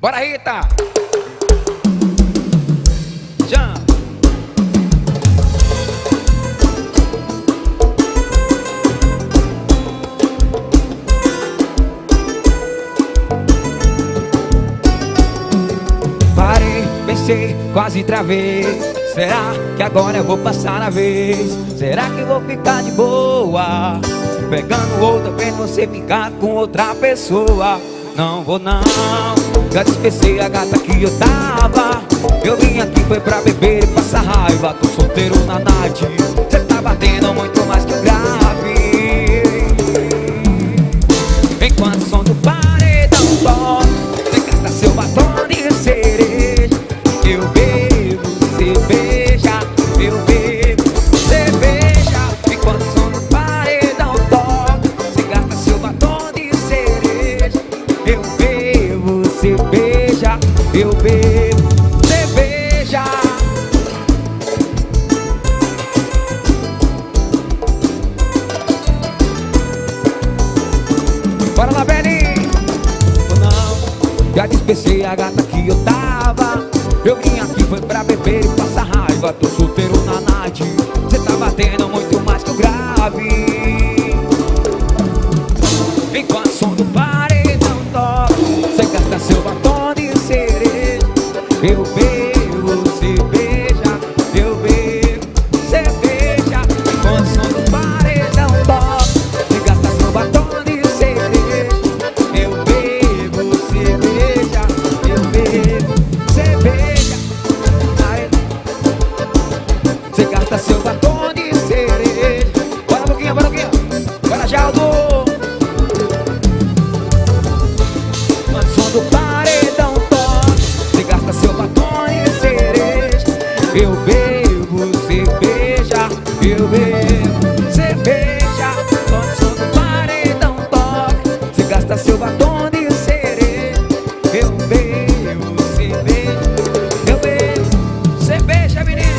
Bora, Rita! Jam! Parei, pensei, quase travei Será que agora eu vou passar a vez? Será que vou ficar de boa? Pegando outra, vez você ficar com outra pessoa Não vou não Já dispensei a gata que eu tava. Eu vim aqui foi pra beber e passar raiva. Tô solteiro na night Cê tá batendo muito Eu bebo, beija Bora lá, Belly! Não, já dispensei a gata que eu tava. Eu vim aqui foi pra beber e passar raiva. Tô solteiro na night Cê tá batendo muito mais que o grave. Enquanto som do paredão toca Cê gasta seu batom Eu bebo, beija Eu bebo, cê beija Enquanto o som do paredão toca Cê gasta seu batom de cereja Eu bebo, beija Eu bebo, cê beija Ai. Gasta seu batom de cereja Bora, Boquinha, bora, Boquinha Bora, Jaldo Eu bebo, beija Quando o som do paredão toca Você gasta seu batom de cereja Eu bebo, beija Eu bebo, beija, menino.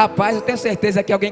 Rapaz, eu tenho certeza que alguém